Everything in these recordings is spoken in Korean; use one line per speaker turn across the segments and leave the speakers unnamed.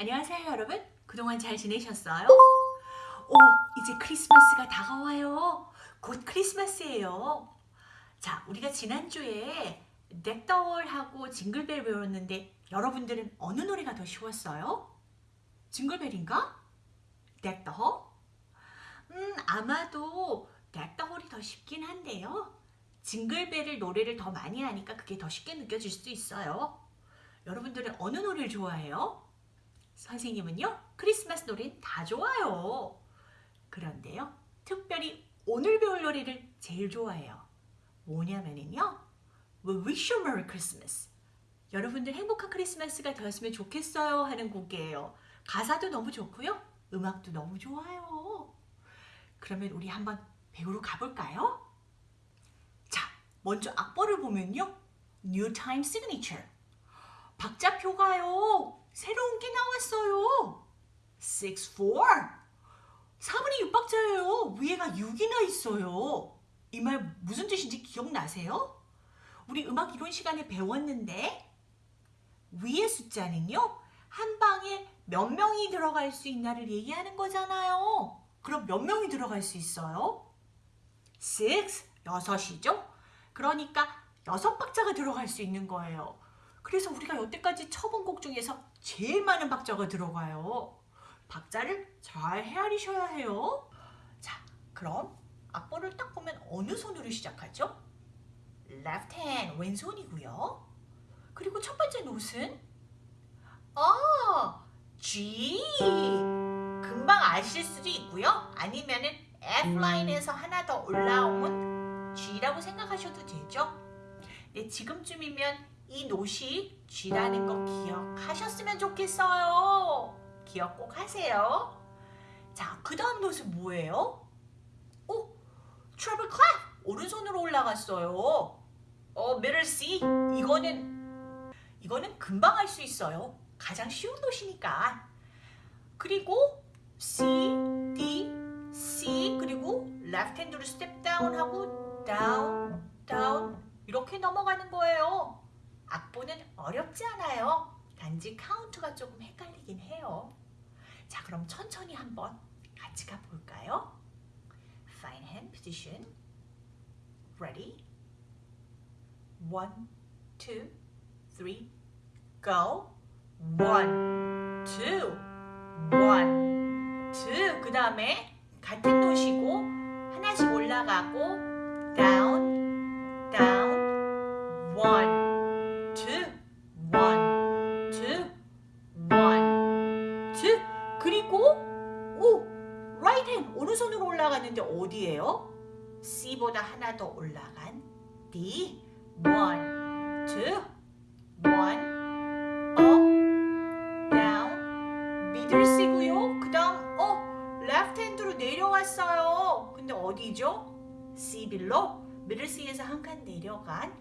안녕하세요 여러분 그동안 잘 지내셨어요? 오 이제 크리스마스가 다가와요 곧 크리스마스예요 자 우리가 지난주에 덱더월하고 징글벨 배웠는데 여러분들은 어느 노래가 더 쉬웠어요? 징글벨인가? 덱더홀? 음 아마도 덱더홀이 더 쉽긴 한데요 징글벨을 노래를 더 많이 하니까 그게 더 쉽게 느껴질 수도 있어요 여러분들은 어느 노래를 좋아해요? 선생님은요 크리스마스 노래는 다 좋아요. 그런데요 특별히 오늘 배울 노래를 제일 좋아해요. 뭐냐면요 We wish you Merry Christmas. 여러분들 행복한 크리스마스가 되었으면 좋겠어요 하는 곡이에요. 가사도 너무 좋고요 음악도 너무 좋아요. 그러면 우리 한번 배우러 가볼까요? 자 먼저 악보를 보면요 New Time Signature. 박자표가요 새로운 게 나왔어요. 6, 4. 4분의 6박자예요. 위에가 6이나 있어요. 이 말 무슨 뜻인지 기억나세요? 우리 음악 이론 시간에 배웠는데 위의 숫자는요. 한 방에 몇 명이 들어갈 수 있나를 얘기하는 거잖아요. 그럼 몇 명이 들어갈 수 있어요? 6, 6이죠? 그러니까 6박자가 들어갈 수 있는 거예요. 그래서 우리가 여태까지 쳐본 곡 중에서 제일 많은 박자가 들어가요. 박자를 잘 헤아리셔야 해요. 자, 그럼 악보를 딱 보면 어느 손으로 시작하죠? left hand, 왼손이고요. 그리고 첫 번째 노트는 아, G. 금방 아실 수도 있고요. 아니면 은 F 라인에서 하나 더 올라온 G라고 생각하셔도 되죠. 네, 지금쯤이면 이 노시 G라는 거 기억하셨으면 좋겠어요. 기억 꼭 하세요. 자, 그 다음 note는 뭐예요? 오, treble clef! 오른손으로 올라갔어요. 어, middle C. 이거는, 이거는 금방 할 수 있어요. 가장 쉬운 note니까. 그리고 C, D, C, 그리고 left hand로 step down 하고 down, down 이렇게 넘어가는 거예요. 악보는 어렵지 않아요. 단지 카운트가 조금 헷갈리긴 해요. 자, 그럼 천천히 한번 같이 가볼까요? Fine hand position. Ready? One, two, three, go. One, two, one, two. 그 다음에 같은 노시고 하나씩 올라가고 down, down, two. 그리고 오, right hand 오른손으로 올라갔는데 어디예요? C보다 하나 더 올라간 D. one, two, one, up, down, middle C고요. 그 다음 어, left hand로 내려왔어요. 근데 어디죠? C below, middle C에서 한 칸 내려간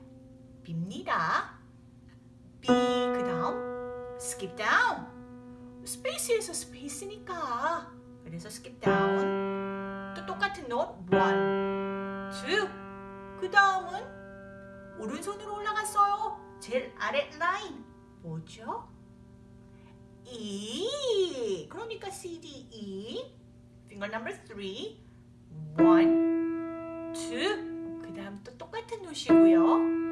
B입니다. B 그 다음 skip down. space에서 space니까 그래서 skip down. 또 똑같은 note one, two. 그 다음은 오른손으로 올라갔어요. 제일 아래 라인 뭐죠? E. 그러니까 C, D, E. Finger number three. One, two. 그 다음 또 똑같은 노시고요.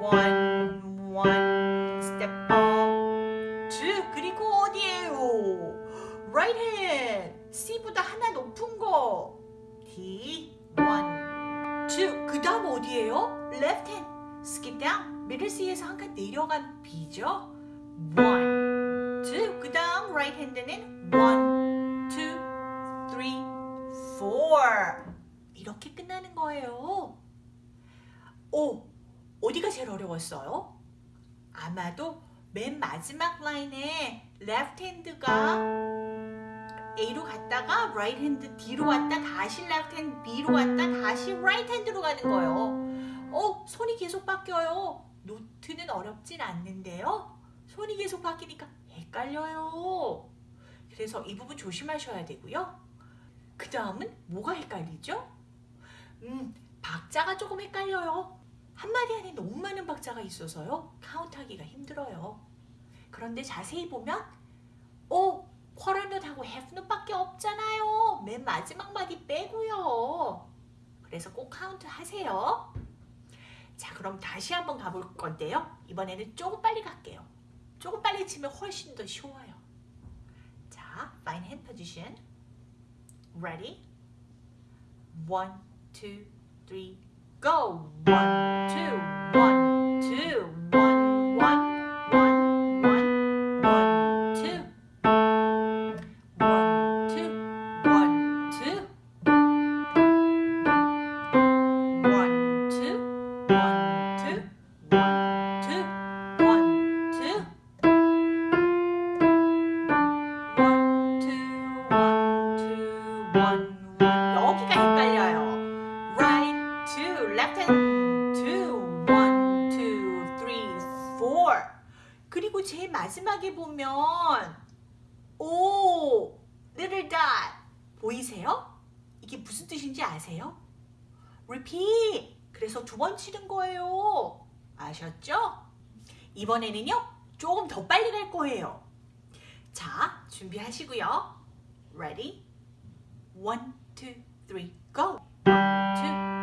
One, one. Step up. Two. 그리고 어디에요? Right hand. C보다 하나 높은 거. D. One, two. 그 다음 어디에요? Left hand. Skip down. middle C에서 한 칸 내려간 B죠. One, two. 그 다음 right hand는 one, two, three, four. 이렇게 끝나는 거예요. 오, 어디가 제일 어려웠어요? 아마도 맨 마지막 라인에 left hand가 A로 갔다가 right hand D로 왔다 다시 left hand B로 왔다 다시 right hand로 가는 거예요. 어, 손이 계속 바뀌어요. 노트는 어렵진 않는데요. 손이 계속 바뀌니까 헷갈려요. 그래서 이 부분 조심하셔야 되고요. 그 다음은 뭐가 헷갈리죠? 음, 박자가 조금 헷갈려요. 한 마디 안에 너무 많은 박자가 있어서요. 카운트하기가 힘들어요. 그런데 자세히 보면 오, 쿼터넛하고 해프넛밖에 없잖아요. 맨 마지막 마디 빼고요. 그래서 꼭 카운트 하세요. 자, 그럼 다시 한번 가볼 건데요. 이번에는 조금 빨리 갈게요. 조금 빨리 치면 훨씬 더 쉬워요. 자, fine hand position. Ready? One, two, three, go! One, two, one, two, one, 마지막에 보면 오, little dot 보이세요? 이게 무슨 뜻인지 아세요? repeat. 그래서 두 번 치는 거예요. 아셨죠? 이번에는요, 조금 더 빨리 갈 거예요. 자, 준비하시고요. Ready? One, two, three, go. One, two,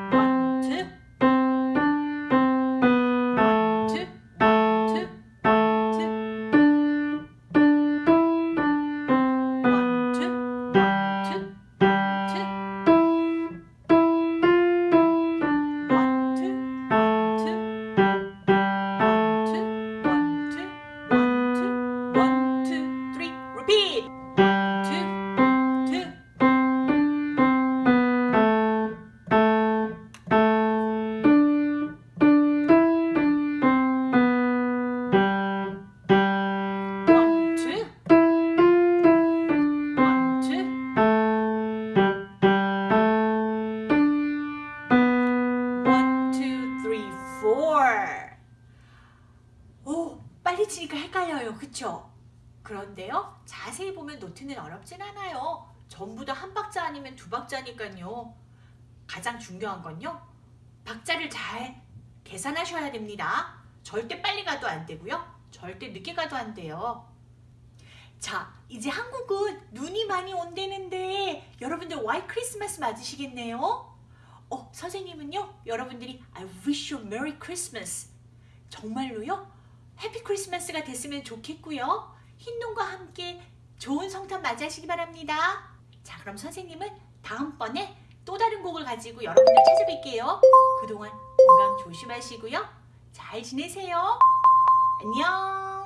그쵸? 그런데요, 자세히 보면 노트는 어렵진 않아요. 전부 다 한 박자 아니면 두 박자니까요. 가장 중요한 건요, 박자를 잘 계산하셔야 됩니다. 절대 빨리 가도 안 되고요. 절대 늦게 가도 안 돼요. 자, 이제 한국은 눈이 많이 온다는데 여러분들 와이 크리스마스 맞으시겠네요? 어, 선생님은요, 여러분들이 I wish you Merry Christmas. 정말로요? 해피 크리스마스가 됐으면 좋겠고요. 흰 눈과 함께 좋은 성탄 맞이하시기 바랍니다. 자, 그럼 선생님은 다음번에 또 다른 곡을 가지고 여러분들 찾아뵐게요. 그동안 건강 조심하시고요. 잘 지내세요. 안녕.